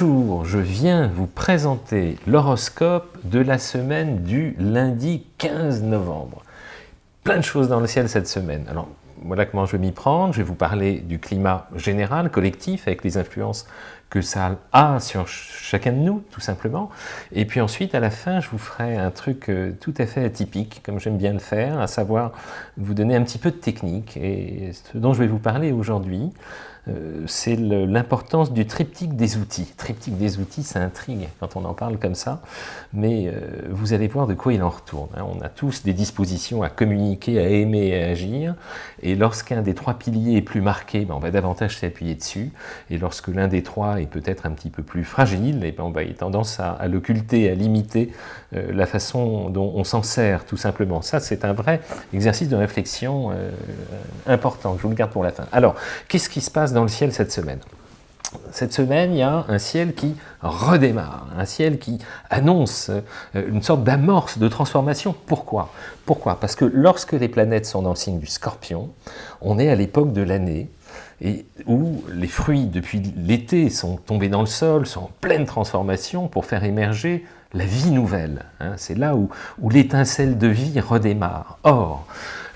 Bonjour, je viens vous présenter l'horoscope de la semaine du lundi 15 novembre. Plein de choses dans le ciel cette semaine. Alors, voilà comment je vais m'y prendre. Je vais vous parler du climat général, collectif, avec les influences que ça a sur chacun de nous, tout simplement. Et puis ensuite, à la fin, je vous ferai un truc euh, tout à fait atypique, comme j'aime bien le faire, à savoir vous donner un petit peu de technique. Et ce dont je vais vous parler aujourd'hui, c'est l'importance du triptyque des outils. Triptyque des outils, ça intrigue quand on en parle comme ça, mais euh, vous allez voir de quoi il en retourne. Hein. On a tous des dispositions à communiquer, à aimer et à agir, et lorsqu'un des trois piliers est plus marqué, ben, on va davantage s'appuyer dessus, et lorsque l'un des trois est peut-être un petit peu plus fragile, ben, on va avoir tendance à, l'occulter, à limiter euh, la façon dont on s'en sert, tout simplement. Ça, c'est un vrai exercice de réflexion important, je vous le garde pour la fin. Alors, qu'est-ce qui se passe dans le ciel cette semaine? Cette semaine, il y a un ciel qui redémarre, un ciel qui annonce euh, une sorte d'amorce de transformation. Pourquoi? Pourquoi? Parce que lorsque les planètes sont dans le signe du scorpion, on est à l'époque de l'année et où les fruits, depuis l'été, sont tombés dans le sol, sont en pleine transformation pour faire émerger la vie nouvelle. Hein. C'est là où, l'étincelle de vie redémarre. Or,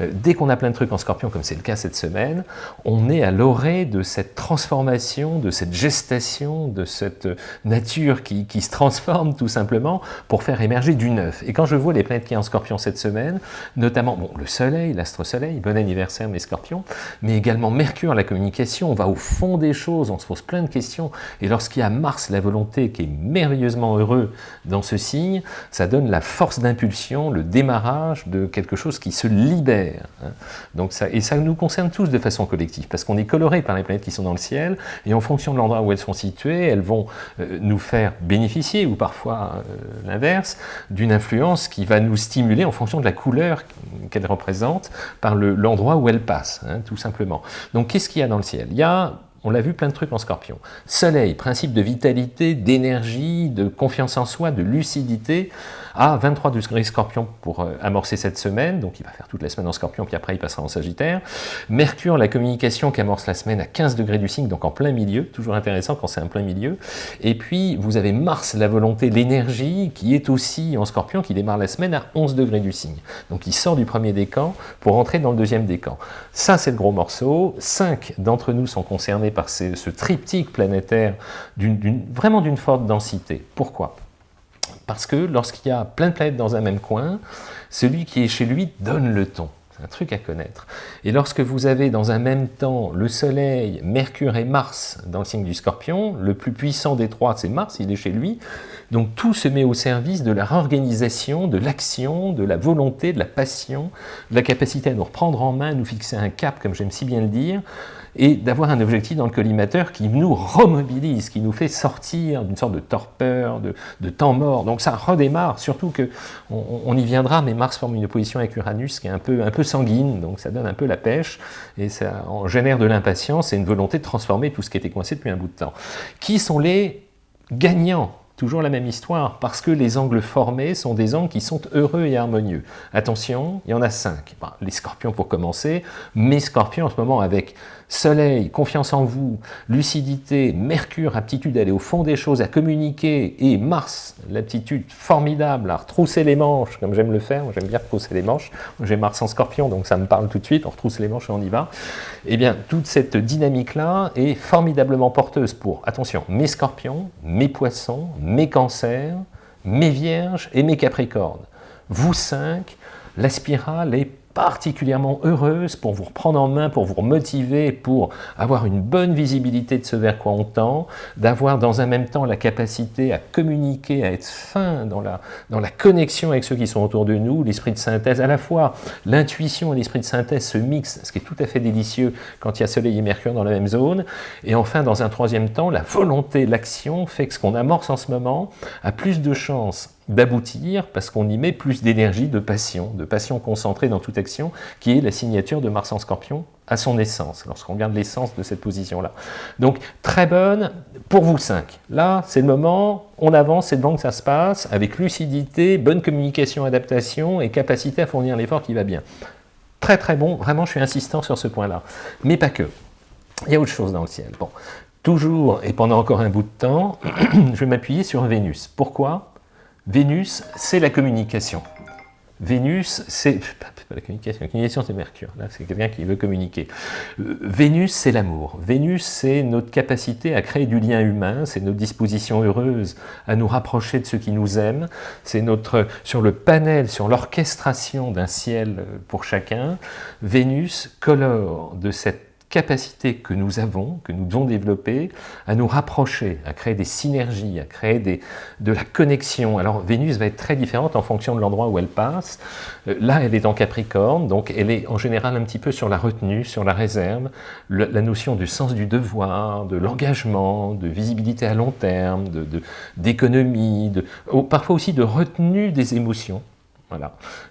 euh, dès qu'on a plein de trucs en scorpion, comme c'est le cas cette semaine, on est à l'orée de cette transformation, de cette gestation, de cette nature qui, se transforme tout simplement pour faire émerger du neuf. Et quand je vois les planètes qui sont en scorpion cette semaine, notamment bon, le soleil, l'astre-soleil, bon anniversaire mes scorpions, mais également Mercure, la communication, on va au fond des choses, on se pose plein de questions, et lorsqu'il y a Mars, la volonté, qui est merveilleusement heureux dans ce signe, ça donne la force d'impulsion, le démarrage de quelque chose qui se libère Hein. Donc ça, et ça nous concerne tous de façon collective, parce qu'on est coloré par les planètes qui sont dans le ciel, et en fonction de l'endroit où elles sont situées, elles vont euh, nous faire bénéficier, ou parfois euh, l'inverse, d'une influence qui va nous stimuler en fonction de la couleur qu'elle représente par l'endroit où elle passe, hein, tout simplement. Donc qu'est-ce qu'il y a dans le ciel Il y a on l'a vu plein de trucs en scorpion. Soleil, principe de vitalité, d'énergie, de confiance en soi, de lucidité à 23 degrés scorpion pour euh, amorcer cette semaine, donc il va faire toute la semaine en scorpion, puis après il passera en sagittaire. Mercure, la communication qui amorce la semaine à 15 degrés du signe, donc en plein milieu, toujours intéressant quand c'est en plein milieu. Et puis vous avez Mars, la volonté, l'énergie, qui est aussi en scorpion, qui démarre la semaine à 11 degrés du signe. Donc il sort du premier décan pour entrer dans le deuxième décan. Ça c'est le gros morceau. Cinq d'entre nous sont concernés par ce triptyque planétaire vraiment d'une forte densité. Pourquoi? Parce que lorsqu'il y a plein de planètes dans un même coin, celui qui est chez lui donne le ton. Un truc à connaître. Et lorsque vous avez dans un même temps le Soleil, Mercure et Mars dans le signe du Scorpion, le plus puissant des trois, c'est Mars, il est chez lui, donc tout se met au service de la réorganisation, de l'action, de la volonté, de la passion, de la capacité à nous reprendre en main, nous fixer un cap, comme j'aime si bien le dire, et d'avoir un objectif dans le collimateur qui nous remobilise, qui nous fait sortir d'une sorte de torpeur, de, temps mort. Donc ça redémarre, surtout que on, y viendra, mais Mars forme une opposition avec Uranus qui est un peu, un peu sanguine, donc ça donne un peu la pêche, et ça en génère de l'impatience et une volonté de transformer tout ce qui était coincé depuis un bout de temps. Qui sont les gagnants Toujours la même histoire, parce que les angles formés sont des angles qui sont heureux et harmonieux. Attention, il y en a cinq. les scorpions pour commencer, mes scorpions en ce moment avec Soleil, confiance en vous, lucidité, Mercure, aptitude à aller au fond des choses, à communiquer, et Mars, l'aptitude formidable à retrousser les manches, comme j'aime le faire, j'aime bien retrousser les manches, j'ai Mars en scorpion, donc ça me parle tout de suite, on retrousse les manches et on y va. Eh bien, toute cette dynamique-là est formidablement porteuse pour, attention, mes scorpions, mes poissons, mes cancers, mes vierges et mes capricornes. Vous cinq, la spirale est particulièrement heureuse pour vous reprendre en main, pour vous motiver, pour avoir une bonne visibilité de ce vers quoi on tend, d'avoir dans un même temps la capacité à communiquer, à être fin dans la, dans la connexion avec ceux qui sont autour de nous, l'esprit de synthèse, à la fois l'intuition et l'esprit de synthèse se mixent, ce qui est tout à fait délicieux quand il y a Soleil et Mercure dans la même zone, et enfin dans un troisième temps, la volonté, l'action fait que ce qu'on amorce en ce moment a plus de chances d'aboutir parce qu'on y met plus d'énergie, de passion, de passion concentrée dans toute action, qui est la signature de Mars en Scorpion à son essence, lorsqu'on regarde l'essence de cette position-là. Donc, très bonne pour vous cinq. Là, c'est le moment, on avance, c'est devant que ça se passe, avec lucidité, bonne communication, adaptation et capacité à fournir l'effort qui va bien. Très très bon, vraiment je suis insistant sur ce point-là. Mais pas que. Il y a autre chose dans le ciel. Bon, Toujours, et pendant encore un bout de temps, je vais m'appuyer sur Vénus. Pourquoi? Vénus, c'est la communication. Vénus, c'est... La communication, la communication c'est Mercure, là c'est quelqu'un qui veut communiquer. Euh, Vénus, c'est l'amour. Vénus, c'est notre capacité à créer du lien humain, c'est notre disposition heureuse à nous rapprocher de ceux qui nous aiment, c'est notre... sur le panel, sur l'orchestration d'un ciel pour chacun, Vénus colore de cette capacité que nous avons, que nous devons développer, à nous rapprocher, à créer des synergies, à créer de la connexion. Alors Vénus va être très différente en fonction de l'endroit où elle passe. Euh, là, elle est en Capricorne, donc elle est en général un petit peu sur la retenue, sur la réserve, la notion du sens du devoir, de l'engagement, de visibilité à long terme, d'économie, parfois aussi de retenue des émotions.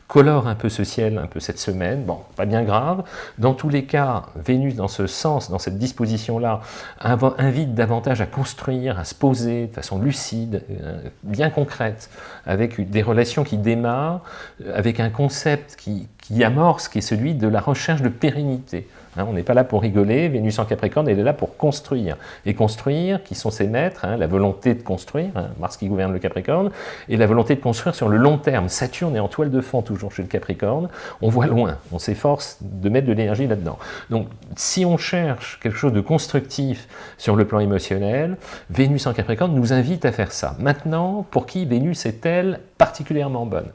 Colore un peu ce ciel, un peu cette semaine, bon, pas bien grave. Dans tous les cas, Vénus, dans ce sens, dans cette disposition-là, invite davantage à construire, à se poser de façon lucide, euh, bien concrète, avec des relations qui démarrent, euh, avec un concept qui amorce, qui est celui de la recherche de pérennité. Hein, on n'est pas là pour rigoler, Vénus en Capricorne, elle est là pour construire. Et construire, qui sont ses maîtres, hein, la volonté de construire, hein, Mars qui gouverne le Capricorne, et la volonté de construire sur le long terme. Saturne est en toile de fond toujours chez le Capricorne, on voit loin, on s'efforce de mettre de l'énergie là-dedans. Donc si on cherche quelque chose de constructif sur le plan émotionnel, Vénus en Capricorne nous invite à faire ça. Maintenant, pour qui Vénus est-elle particulièrement bonne?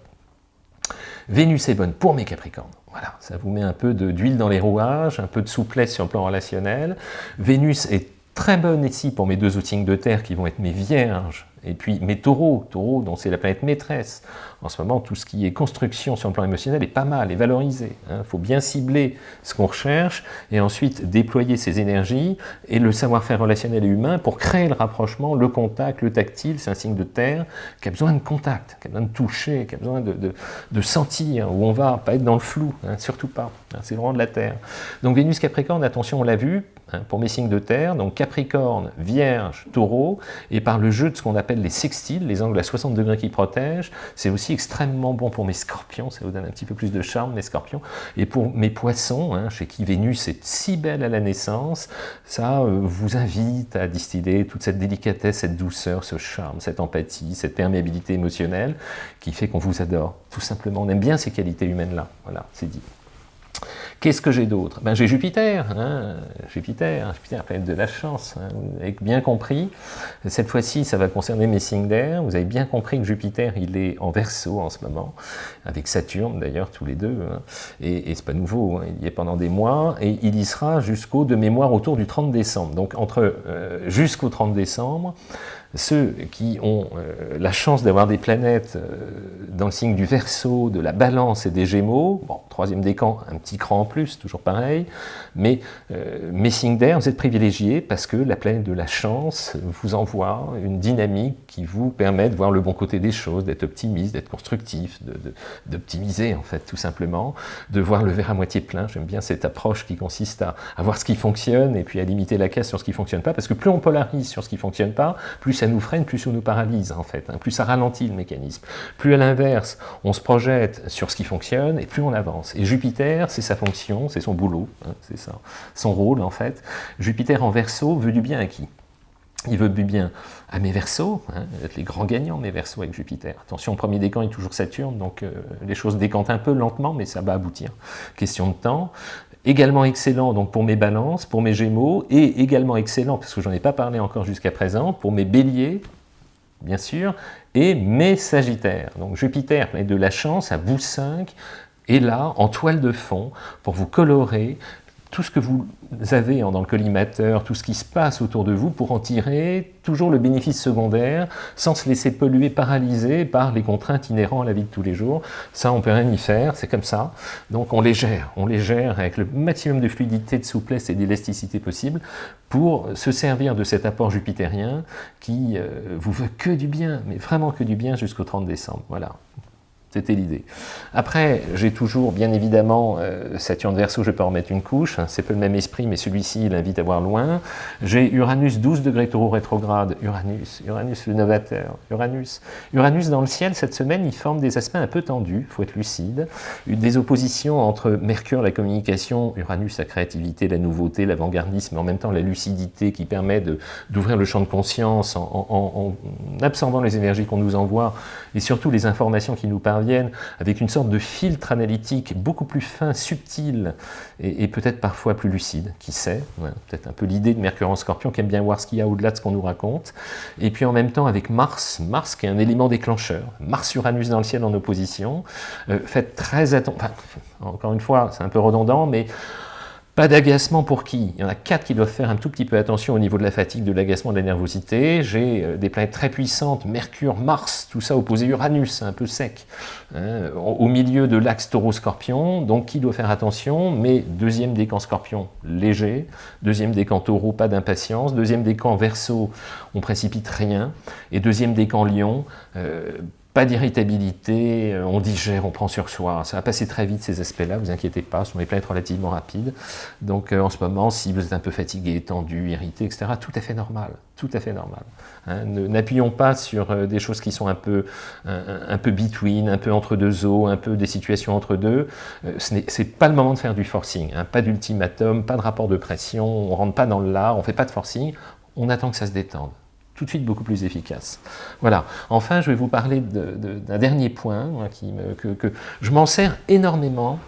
Vénus est bonne pour mes Capricornes. Voilà, ça vous met un peu d'huile dans les rouages, un peu de souplesse sur le plan relationnel. Vénus est très bonne ici pour mes deux outils de terre qui vont être mes vierges et puis mes taureaux, taureaux dont c'est la planète maîtresse. En ce moment, tout ce qui est construction sur le plan émotionnel est pas mal, est valorisé. Il hein. faut bien cibler ce qu'on recherche et ensuite déployer ses énergies et le savoir-faire relationnel et humain pour créer le rapprochement, le contact, le tactile, c'est un signe de terre qui a besoin de contact, qui a besoin de toucher, qui a besoin de, sentir où on va, pas être dans le flou, hein, surtout pas. Hein. c'est vraiment de la terre. Donc Vénus Capricorne, attention, on l'a vu, pour mes signes de terre, donc Capricorne, Vierge, Taureau, et par le jeu de ce qu'on appelle les sextiles, les angles à 60 degrés qui protègent, c'est aussi extrêmement bon pour mes scorpions, ça vous donne un petit peu plus de charme, les scorpions, et pour mes poissons, hein, chez qui Vénus est si belle à la naissance, ça euh, vous invite à distiller toute cette délicatesse, cette douceur, ce charme, cette empathie, cette perméabilité émotionnelle qui fait qu'on vous adore, tout simplement. On aime bien ces qualités humaines-là, voilà, c'est dit. Qu'est-ce que j'ai d'autre? Ben, J'ai Jupiter, hein, Jupiter, Jupiter, planète de la chance, hein, vous avez bien compris. Cette fois-ci, ça va concerner mes signes d'air. Vous avez bien compris que Jupiter, il est en verso en ce moment, avec Saturne d'ailleurs, tous les deux. Hein. Et, et c'est pas nouveau, hein, il y est pendant des mois, et il y sera jusqu'au, de mémoire, autour du 30 décembre. Donc entre euh, jusqu'au 30 décembre, ceux qui ont euh, la chance d'avoir des planètes euh, dans le signe du Verseau, de la Balance et des Gémeaux, bon, troisième décan, un petit cran en plus, toujours pareil, mais euh, mes signes d'air, vous êtes privilégiés parce que la planète de la chance vous envoie une dynamique qui vous permet de voir le bon côté des choses, d'être optimiste, d'être constructif, d'optimiser en fait tout simplement, de voir le verre à moitié plein, j'aime bien cette approche qui consiste à, à, voir ce qui fonctionne et puis à limiter la caisse sur ce qui ne fonctionne pas, parce que plus on polarise sur ce qui ne fonctionne pas, plus ça nous freine, plus ça nous paralyse en fait, hein, plus ça ralentit le mécanisme. Plus à l'inverse, on se projette sur ce qui fonctionne et plus on avance. Et Jupiter, c'est sa fonction, c'est son boulot, hein, c'est ça, son rôle en fait. Jupiter en verso veut du bien à qui? Il veut du bien à mes versos, hein, les grands gagnants mes versos avec Jupiter. Attention, premier décan est toujours Saturne, donc euh, les choses décantent un peu lentement, mais ça va aboutir. Question de temps également excellent donc pour mes balances, pour mes gémeaux, et également excellent, parce que j'en ai pas parlé encore jusqu'à présent, pour mes béliers, bien sûr, et mes sagittaires. Donc Jupiter, de la chance, à vous 5, est là, en toile de fond, pour vous colorer tout ce que vous avez dans le collimateur, tout ce qui se passe autour de vous pour en tirer toujours le bénéfice secondaire sans se laisser polluer, paralyser par les contraintes inhérentes à la vie de tous les jours. Ça, on peut rien y faire, c'est comme ça. Donc on les gère, on les gère avec le maximum de fluidité, de souplesse et d'élasticité possible pour se servir de cet apport jupitérien qui euh, vous veut que du bien, mais vraiment que du bien jusqu'au 30 décembre. Voilà. C'était l'idée. Après, j'ai toujours, bien évidemment, euh, Saturne Verseau, je peux en mettre une couche, hein, c'est peu le même esprit, mais celui-ci, il invite à voir loin. J'ai Uranus 12 degrés taureau rétrograde, Uranus, Uranus le novateur, Uranus. Uranus dans le ciel, cette semaine, il forme des aspects un peu tendus, il faut être lucide, des oppositions entre Mercure, la communication, Uranus, la créativité, la nouveauté, l'avant-gardisme, mais en même temps la lucidité qui permet d'ouvrir le champ de conscience en, en absorbant les énergies qu'on nous envoie et surtout les informations qui nous avec une sorte de filtre analytique beaucoup plus fin, subtil et, peut-être parfois plus lucide, qui sait, peut-être un peu l'idée de Mercure en Scorpion qui aime bien voir ce qu'il y a au-delà de ce qu'on nous raconte, et puis en même temps avec Mars, Mars qui est un élément déclencheur, Mars-Uranus dans le ciel en opposition, euh, faites très attention, encore une fois c'est un peu redondant, mais pas d'agacement pour qui? Il y en a quatre qui doivent faire un tout petit peu attention au niveau de la fatigue, de l'agacement, de la nervosité. J'ai euh, des planètes très puissantes, Mercure, Mars, tout ça opposé Uranus, un peu sec, hein, au milieu de l'axe taureau-scorpion. Donc qui doit faire attention? Mais deuxième décan scorpion, léger. Deuxième décan taureau, pas d'impatience. Deuxième décan verso, on précipite rien. Et deuxième décan lion, euh, pas d'irritabilité, euh, on digère, on prend sur soi. Ça va passer très vite ces aspects-là, vous inquiétez pas, ce sont des planètes relativement rapides. Donc euh, en ce moment, si vous êtes un peu fatigué, tendu, irrité, etc., tout à fait normal, tout à fait normal. Hein. N'appuyons pas sur euh, des choses qui sont un peu, un, peu between, un peu entre deux eaux, un peu des situations entre deux. ce n'est pas le moment de faire du forcing, hein. pas d'ultimatum, pas de rapport de pression, on rentre pas dans le lard, on fait pas de forcing, on attend que ça se détende tout de suite beaucoup plus efficace. Voilà. Enfin, je vais vous parler d'un dernier point que, je m'en sers énormément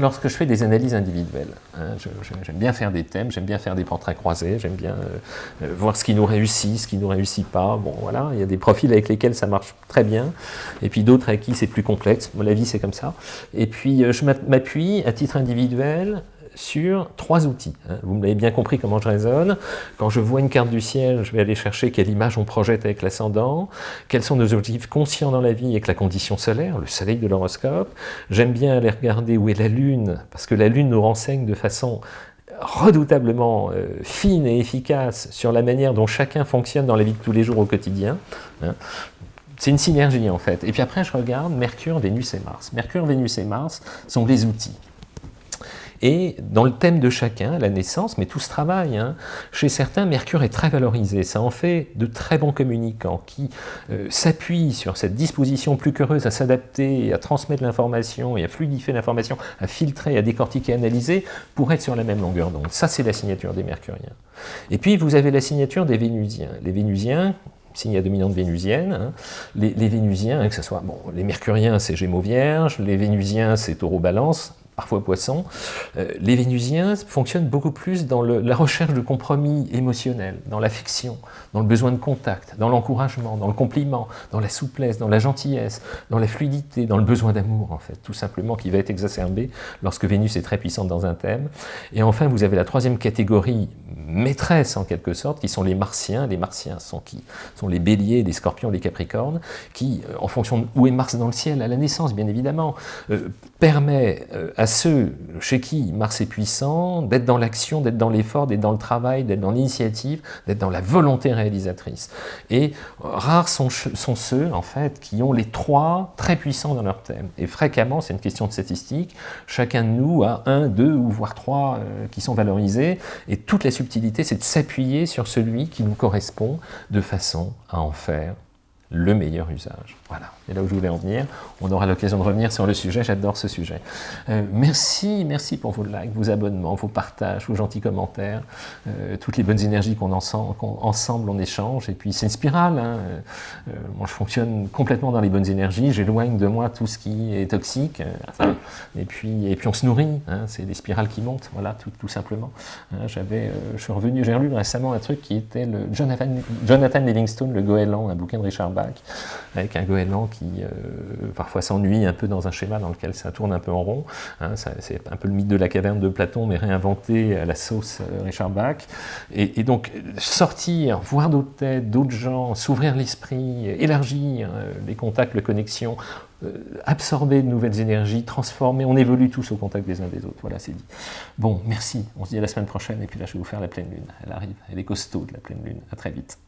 lorsque je fais des analyses individuelles. Hein. j'aime bien faire des thèmes, j'aime bien faire des portraits croisés, j'aime bien euh, euh, voir ce qui nous réussit, ce qui ne nous réussit pas. Bon, voilà, il y a des profils avec lesquels ça marche très bien, et puis d'autres avec qui c'est plus complexe. La vie, c'est comme ça. Et puis, euh, je m'appuie à titre individuel sur trois outils. Hein. Vous m'avez bien compris comment je raisonne. Quand je vois une carte du ciel, je vais aller chercher quelle image on projette avec l'ascendant, quels sont nos objectifs conscients dans la vie avec la condition solaire, le soleil de l'horoscope. J'aime bien aller regarder où est la lune, parce que la lune nous renseigne de façon redoutablement euh, fine et efficace sur la manière dont chacun fonctionne dans la vie de tous les jours au quotidien. Hein. C'est une synergie en fait. Et puis après, je regarde Mercure, Vénus et Mars. Mercure, Vénus et Mars sont les outils. Et dans le thème de chacun, la naissance, mais tout ce travail, hein, chez certains, Mercure est très valorisé. Ça en fait de très bons communicants qui euh, s'appuient sur cette disposition plus qu'heureuse à s'adapter, à transmettre l'information et à fluidifier l'information, à filtrer, à décortiquer, à analyser, pour être sur la même longueur d'onde. Ça, c'est la signature des Mercuriens. Et puis, vous avez la signature des Vénusiens. Les Vénusiens, signe à dominante vénusienne. Hein. Les, Vénusiens, que ce soit, bon, les Mercuriens c'est Gémeaux Vierge, les Vénusiens c'est Taureau Balance, parfois poisson, euh, les Vénusiens fonctionnent beaucoup plus dans la recherche de compromis émotionnel, dans l'affection, dans le besoin de contact, dans l'encouragement, dans le compliment, dans la souplesse, dans la gentillesse, dans la fluidité, dans le besoin d'amour, en fait, tout simplement, qui va être exacerbé lorsque Vénus est très puissante dans un thème. Et enfin, vous avez la troisième catégorie maîtresse, en quelque sorte, qui sont les Martiens. Les Martiens sont qui? Sont les Béliers, les Scorpions, les Capricornes, qui, euh, en fonction de où est Mars dans le ciel, à la naissance, bien évidemment, euh, permet à ceux chez qui Mars est puissant, d'être dans l'action, d'être dans l'effort, d'être dans le travail, d'être dans l'initiative, d'être dans la volonté réalisatrice. Et rares sont, sont, ceux, en fait, qui ont les trois très puissants dans leur thème. Et fréquemment, c'est une question de statistique, chacun de nous a un, deux ou voire trois euh, qui sont valorisés, et toute la subtilité, c'est de s'appuyer sur celui qui nous correspond de façon à en faire le meilleur usage. Voilà, c'est là où je voulais en venir. On aura l'occasion de revenir sur le sujet, j'adore ce sujet. Euh, merci, merci pour vos likes, vos abonnements, vos partages, vos gentils commentaires, euh, toutes les bonnes énergies qu'on ensemble on échange. Et puis c'est une spirale, hein. euh, moi je fonctionne complètement dans les bonnes énergies, j'éloigne de moi tout ce qui est toxique, et, puis, et puis on se nourrit, hein. c'est des spirales qui montent, voilà, tout, simplement. Hein, j'avais, je suis revenu, j'ai relu récemment un truc qui était le Jonathan, Jonathan Livingstone, le Goéland, un bouquin de Richard Bach, avec un goéland qui euh, parfois s'ennuie un peu dans un schéma dans lequel ça tourne un peu en rond. Hein, c'est un peu le mythe de la caverne de Platon, mais réinventé à la sauce euh, Richard Bach. Et, donc sortir, voir d'autres têtes, d'autres gens, s'ouvrir l'esprit, élargir euh, les contacts, les connexions, absorber de nouvelles énergies, transformer, on évolue tous au contact des uns des autres, voilà c'est dit. Bon, merci, on se dit à la semaine prochaine, et puis là je vais vous faire la pleine lune, elle arrive, elle est costaud de la pleine lune, à très vite.